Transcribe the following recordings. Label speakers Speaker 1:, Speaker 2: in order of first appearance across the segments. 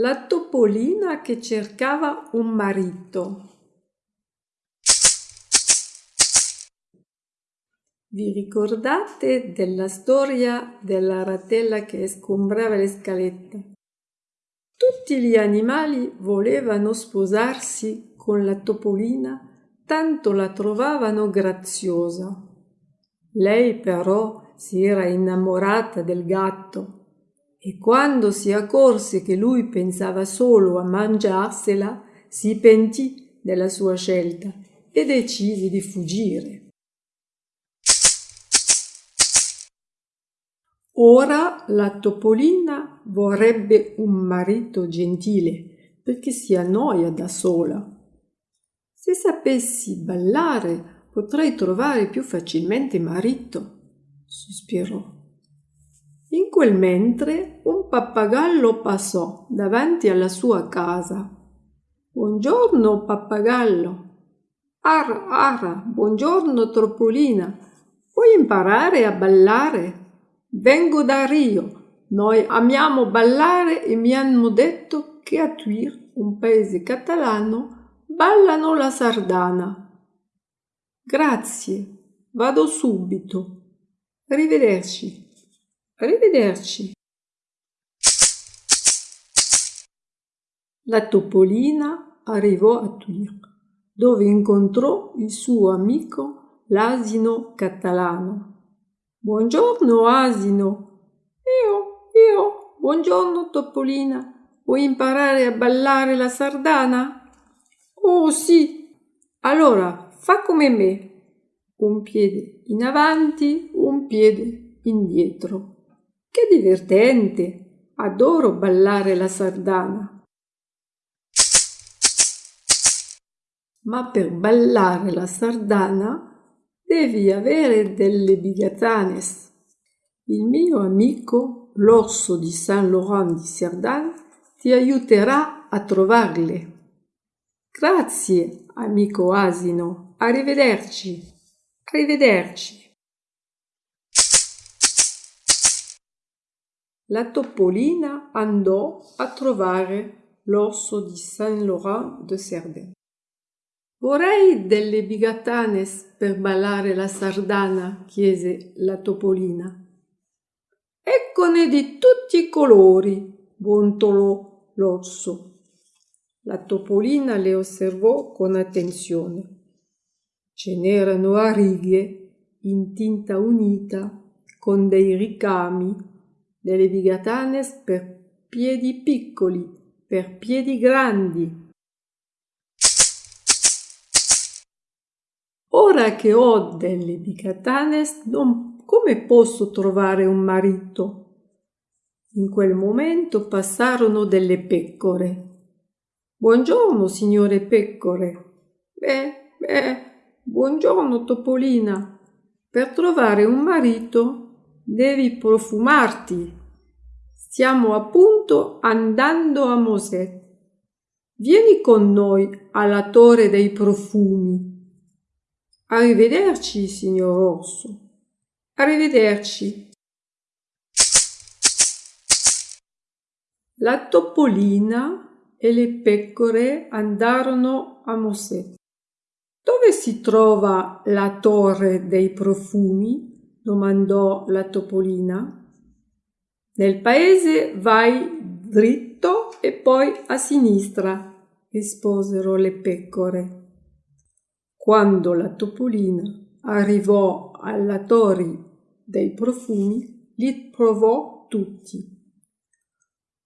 Speaker 1: La topolina che cercava un marito. Vi ricordate della storia della ratella che sgombrava le scalette? Tutti gli animali volevano sposarsi con la topolina, tanto la trovavano graziosa. Lei però si era innamorata del gatto e quando si accorse che lui pensava solo a mangiarsela, si pentì della sua scelta e decise di fuggire. Ora la topolina vorrebbe un marito gentile perché si annoia da sola. Se sapessi ballare potrei trovare più facilmente marito, sospirò. In quel mentre un pappagallo passò davanti alla sua casa. Buongiorno, pappagallo. Ar, ara, buongiorno, Troppolina. Vuoi imparare a ballare? Vengo da Rio. Noi amiamo ballare e mi hanno detto che a Tuir, un paese catalano, ballano la sardana. Grazie, vado subito. Arrivederci. Arrivederci. La topolina arrivò a Tuir, dove incontrò il suo amico l'asino catalano. Buongiorno asino. Io, io, buongiorno topolina. Vuoi imparare a ballare la sardana? Oh sì. Allora fa come me. Un piede in avanti, un piede indietro. Che divertente! Adoro ballare la sardana. Ma per ballare la sardana devi avere delle bigatanes. Il mio amico, l'orso di Saint Laurent di Cerdan, ti aiuterà a trovarle. Grazie, amico asino. Arrivederci. Arrivederci. La topolina andò a trovare l'orso di Saint-Laurent de Cerdain. Vorrei delle bigatanes per ballare la sardana, chiese la topolina. Eccone di tutti i colori, bontolò l'orso. La topolina le osservò con attenzione. Ce n'erano a righe, in tinta unita, con dei ricami delle bigatanes per piedi piccoli, per piedi grandi. Ora che ho delle bigatanes, non, come posso trovare un marito? In quel momento passarono delle pecore. Buongiorno, signore pecore. Beh, beh, buongiorno, Topolina. Per trovare un marito devi profumarti. Stiamo appunto andando a Mosè. Vieni con noi alla torre dei profumi. Arrivederci, signor Orso. Arrivederci. La topolina e le pecore andarono a Mosè. Dove si trova la torre dei profumi? Domandò la topolina. Nel paese vai dritto e poi a sinistra, risposero le pecore. Quando la topolina arrivò alla torre dei profumi, li provò tutti.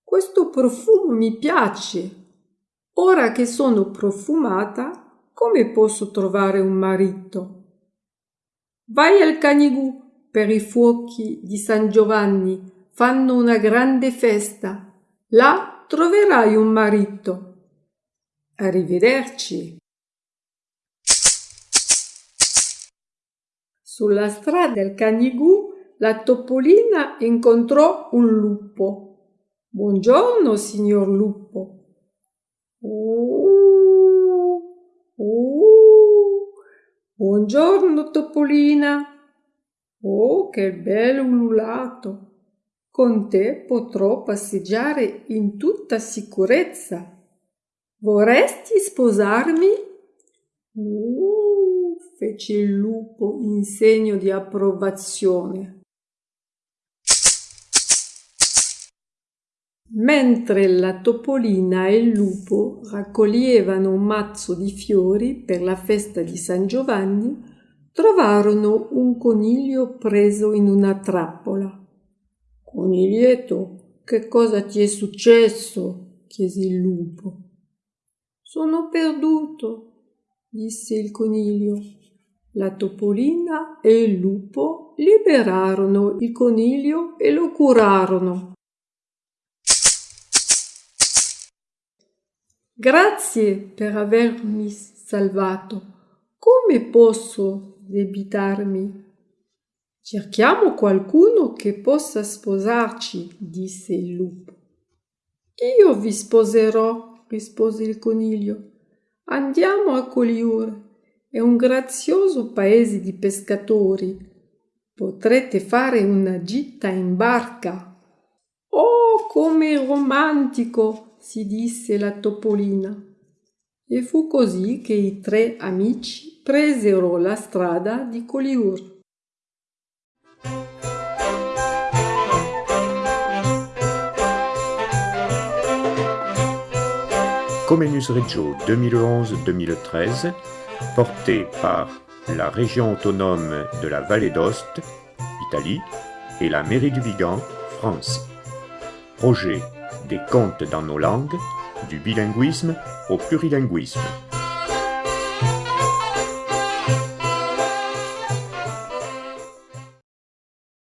Speaker 1: Questo profumo mi piace. Ora che sono profumata, come posso trovare un marito? Vai al Canigù per i fuochi di San Giovanni fanno una grande festa. Là troverai un marito. Arrivederci. Sulla strada del Canigù la topolina incontrò un lupo. Buongiorno, signor lupo. Oh, oh. Buongiorno, topolina. Oh, che bello ululato! Con te potrò passeggiare in tutta sicurezza. Vorresti sposarmi? Uh, fece il lupo in segno di approvazione. Mentre la topolina e il lupo raccoglievano un mazzo di fiori per la festa di San Giovanni, trovarono un coniglio preso in una trappola. Coniglietto, che cosa ti è successo? chiese il lupo. Sono perduto, disse il coniglio. La topolina e il lupo liberarono il coniglio e lo curarono. Grazie per avermi salvato. Come posso debitarmi? Cerchiamo qualcuno che possa sposarci, disse il lupo. Io vi sposerò, rispose il coniglio. Andiamo a Coliur. È un grazioso paese di pescatori. Potrete fare una gita in barca. Oh, come romantico! si disse la topolina. E fu così che i tre amici presero la strada di Coliur.
Speaker 2: Comenius Reggio 2011-2013, porté par la région autonome de la Vallée d'Ost, Italie, et la mairie du Vigan, France. Projet des contes dans nos langues, du bilinguisme au plurilinguisme.